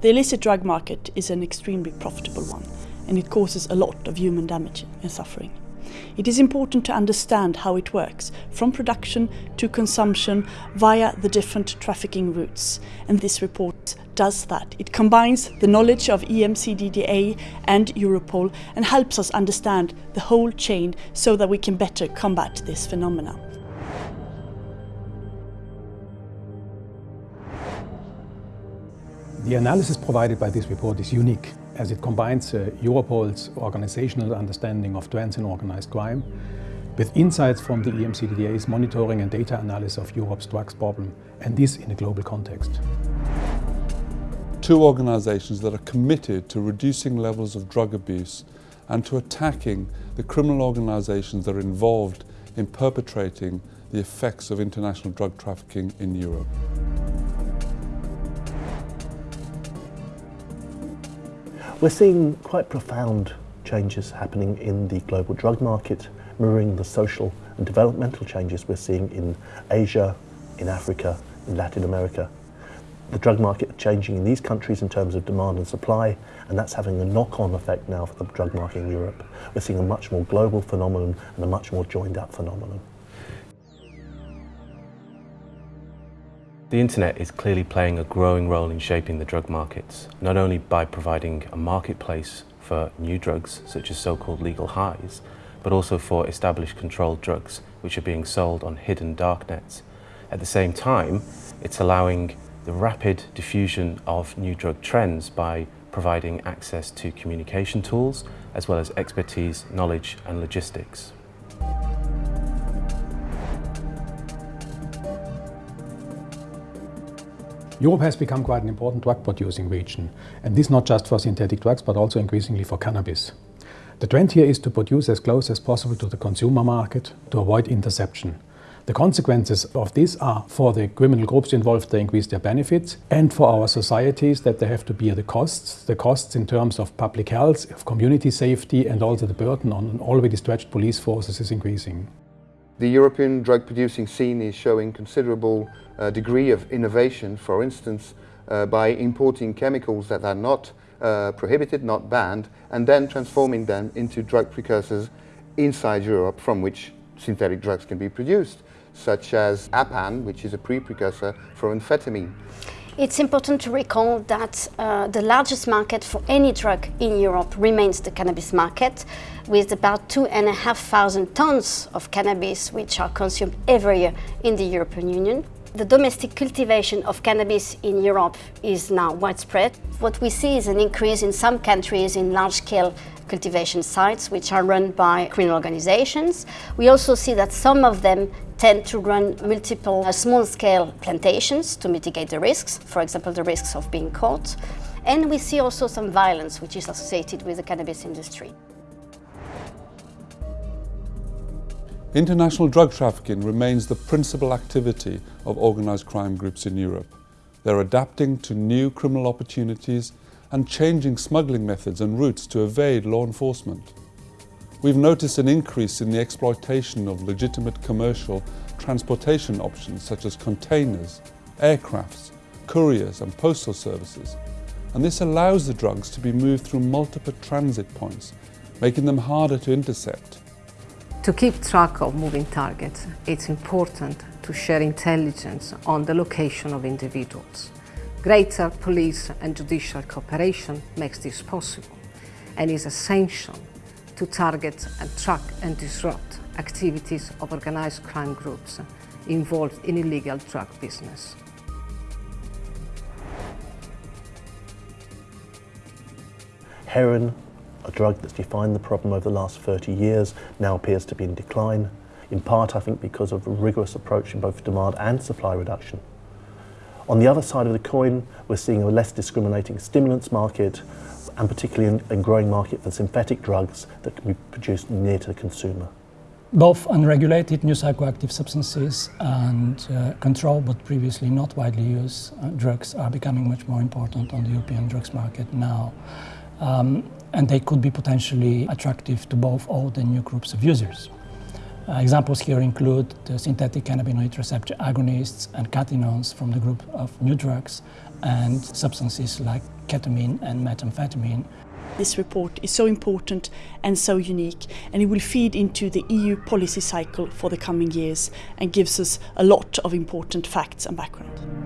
The illicit drug market is an extremely profitable one and it causes a lot of human damage and suffering. It is important to understand how it works, from production to consumption via the different trafficking routes. And this report does that. It combines the knowledge of EMCDDA and Europol and helps us understand the whole chain so that we can better combat this phenomenon. The analysis provided by this report is unique as it combines uh, Europol's organizational understanding of trends in organized crime with insights from the EMCDDA's monitoring and data analysis of Europe's drugs problem, and this in a global context. Two organizations that are committed to reducing levels of drug abuse and to attacking the criminal organizations that are involved in perpetrating the effects of international drug trafficking in Europe. We're seeing quite profound changes happening in the global drug market, mirroring the social and developmental changes we're seeing in Asia, in Africa, in Latin America. The drug market changing in these countries in terms of demand and supply, and that's having a knock-on effect now for the drug market in Europe. We're seeing a much more global phenomenon and a much more joined-up phenomenon. The internet is clearly playing a growing role in shaping the drug markets, not only by providing a marketplace for new drugs, such as so-called legal highs, but also for established controlled drugs, which are being sold on hidden darknets. At the same time, it's allowing the rapid diffusion of new drug trends by providing access to communication tools, as well as expertise, knowledge and logistics. Europe has become quite an important drug producing region, and this not just for synthetic drugs but also increasingly for cannabis. The trend here is to produce as close as possible to the consumer market to avoid interception. The consequences of this are for the criminal groups involved they increase their benefits and for our societies that they have to bear the costs, the costs in terms of public health, of community safety and also the burden on already stretched police forces is increasing. The European drug producing scene is showing considerable uh, degree of innovation, for instance, uh, by importing chemicals that are not uh, prohibited, not banned, and then transforming them into drug precursors inside Europe from which synthetic drugs can be produced, such as APAAN, which is a pre-precursor for amphetamine. It's important to recall that uh, the largest market for any drug in Europe remains the cannabis market, with about two and a half thousand tons of cannabis which are consumed every year in the European Union. The domestic cultivation of cannabis in Europe is now widespread. What we see is an increase in some countries in large-scale cultivation sites which are run by criminal organizations. We also see that some of them tend to run multiple uh, small-scale plantations to mitigate the risks, for example, the risks of being caught. And we see also some violence which is associated with the cannabis industry. International drug trafficking remains the principal activity of organised crime groups in Europe. They're adapting to new criminal opportunities and changing smuggling methods and routes to evade law enforcement. We've noticed an increase in the exploitation of legitimate commercial transportation options such as containers, aircrafts, couriers and postal services. And this allows the drugs to be moved through multiple transit points, making them harder to intercept. To keep track of moving targets, it's important to share intelligence on the location of individuals. Greater police and judicial cooperation makes this possible and is essential to target and track and disrupt activities of organized crime groups involved in illegal drug business. Heroin, a drug that's defined the problem over the last 30 years, now appears to be in decline, in part I think because of a rigorous approach in both demand and supply reduction. On the other side of the coin, we're seeing a less discriminating stimulants market and particularly a growing market for synthetic drugs that can be produced near to the consumer. Both unregulated new psychoactive substances and uh, controlled but previously not widely used uh, drugs are becoming much more important on the European drugs market now. Um, and they could be potentially attractive to both old and new groups of users. Uh, examples here include the synthetic cannabinoid receptor agonists and cathinones from the group of new drugs and substances like ketamine and methamphetamine. This report is so important and so unique and it will feed into the EU policy cycle for the coming years and gives us a lot of important facts and background.